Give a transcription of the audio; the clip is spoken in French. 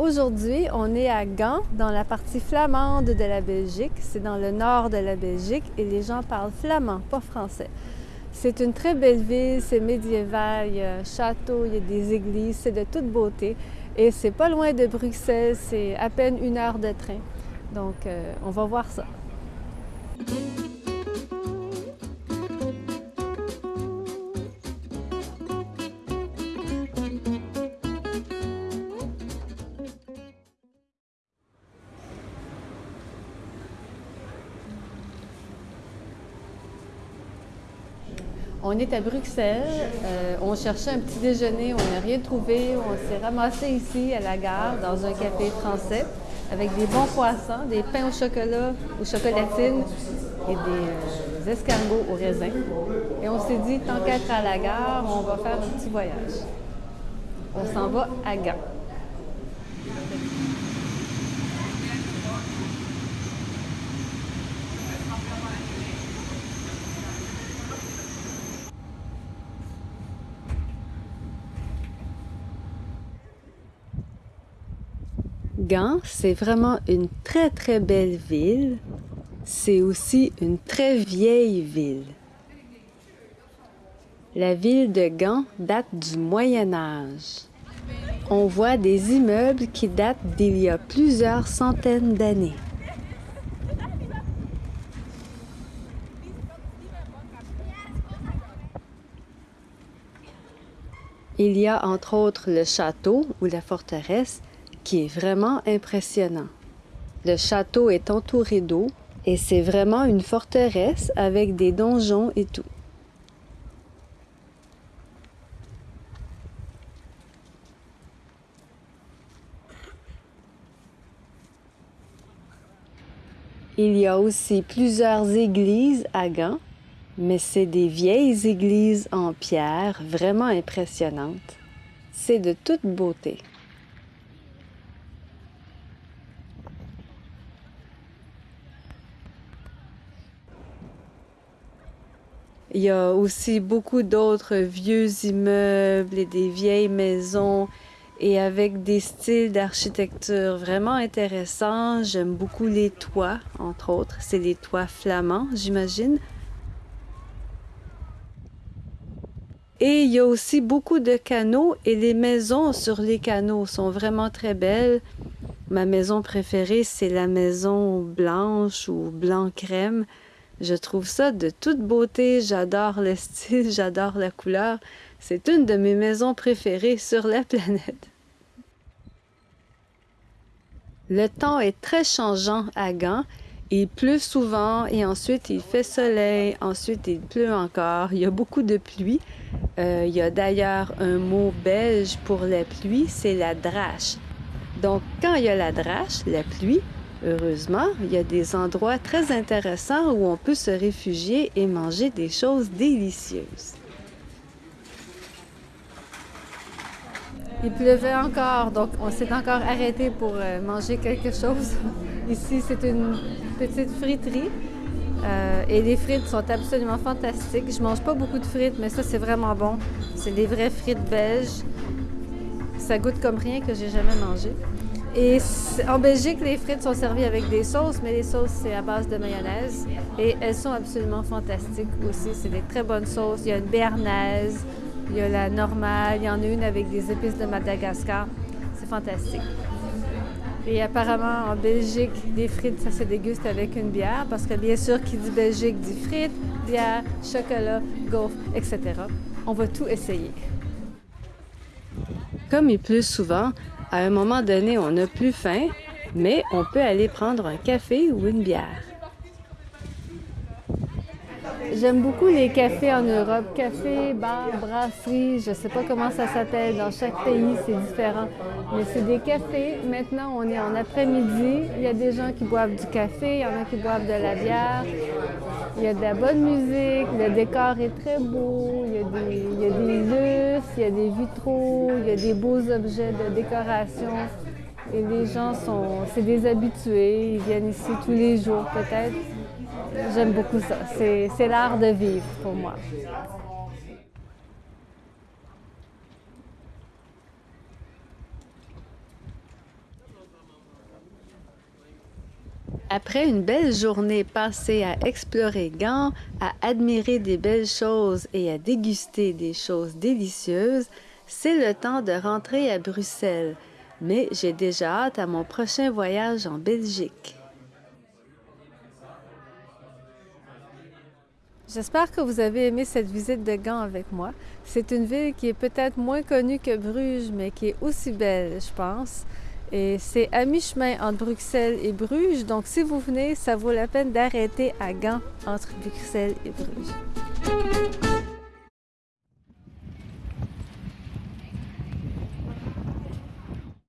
Aujourd'hui, on est à Gand, dans la partie flamande de la Belgique. C'est dans le nord de la Belgique et les gens parlent flamand, pas français. C'est une très belle ville, c'est médiéval, il y a un château, il y a des églises, c'est de toute beauté. Et c'est pas loin de Bruxelles, c'est à peine une heure de train. Donc, euh, on va voir ça. On est à Bruxelles. Euh, on cherchait un petit déjeuner, on n'a rien trouvé. On s'est ramassé ici à la gare dans un café français avec des bons poissons, des pains au chocolat, aux chocolatines et des euh, escargots au raisin. Et on s'est dit, tant qu'être à la gare, on va faire un petit voyage. On s'en va à Gand. Gand, c'est vraiment une très très belle ville. C'est aussi une très vieille ville. La ville de Gand date du Moyen Âge. On voit des immeubles qui datent d'il y a plusieurs centaines d'années. Il y a entre autres le château ou la forteresse qui est vraiment impressionnant. Le château est entouré d'eau et c'est vraiment une forteresse avec des donjons et tout. Il y a aussi plusieurs églises à Gand, mais c'est des vieilles églises en pierre vraiment impressionnantes. C'est de toute beauté. Il y a aussi beaucoup d'autres vieux immeubles et des vieilles maisons et avec des styles d'architecture vraiment intéressants. J'aime beaucoup les toits, entre autres. C'est des toits flamands, j'imagine. Et il y a aussi beaucoup de canaux et les maisons sur les canaux sont vraiment très belles. Ma maison préférée, c'est la maison blanche ou blanc crème. Je trouve ça de toute beauté. J'adore le style, j'adore la couleur. C'est une de mes maisons préférées sur la planète. Le temps est très changeant à Gand. Il pleut souvent et ensuite il fait soleil, ensuite il pleut encore. Il y a beaucoup de pluie. Euh, il y a d'ailleurs un mot belge pour la pluie, c'est la drache. Donc quand il y a la drache, la pluie, Heureusement, il y a des endroits très intéressants où on peut se réfugier et manger des choses délicieuses. Il pleuvait encore, donc on s'est encore arrêté pour euh, manger quelque chose. Ici, c'est une petite friterie euh, et les frites sont absolument fantastiques. Je mange pas beaucoup de frites, mais ça, c'est vraiment bon. C'est des vraies frites belges. Ça goûte comme rien que j'ai jamais mangé. Et en Belgique, les frites sont servies avec des sauces, mais les sauces, c'est à base de mayonnaise. Et elles sont absolument fantastiques aussi. C'est des très bonnes sauces. Il y a une béarnaise, il y a la normale, il y en a une avec des épices de Madagascar. C'est fantastique. Et apparemment, en Belgique, les frites, ça se déguste avec une bière, parce que bien sûr, qui dit Belgique dit frites, bière, chocolat, gaufre, etc. On va tout essayer. Comme il pleut souvent, à un moment donné, on n'a plus faim, mais on peut aller prendre un café ou une bière. J'aime beaucoup les cafés en Europe. Café, bar, brasserie, je ne sais pas comment ça s'appelle. Dans chaque pays, c'est différent. Mais c'est des cafés. Maintenant, on est en après-midi. Il y a des gens qui boivent du café, il y en a qui boivent de la bière. Il y a de la bonne musique, le décor est très beau, il y a des, il y a des lustres, il y a des vitraux, il y a des beaux objets de décoration. Et les gens sont, c'est des habitués, ils viennent ici tous les jours peut-être. J'aime beaucoup ça. C'est l'art de vivre pour moi. Après une belle journée passée à explorer Gand, à admirer des belles choses et à déguster des choses délicieuses, c'est le temps de rentrer à Bruxelles. Mais j'ai déjà hâte à mon prochain voyage en Belgique. J'espère que vous avez aimé cette visite de Gand avec moi. C'est une ville qui est peut-être moins connue que Bruges, mais qui est aussi belle, je pense. Et c'est à mi-chemin entre Bruxelles et Bruges. Donc, si vous venez, ça vaut la peine d'arrêter à Gand entre Bruxelles et Bruges.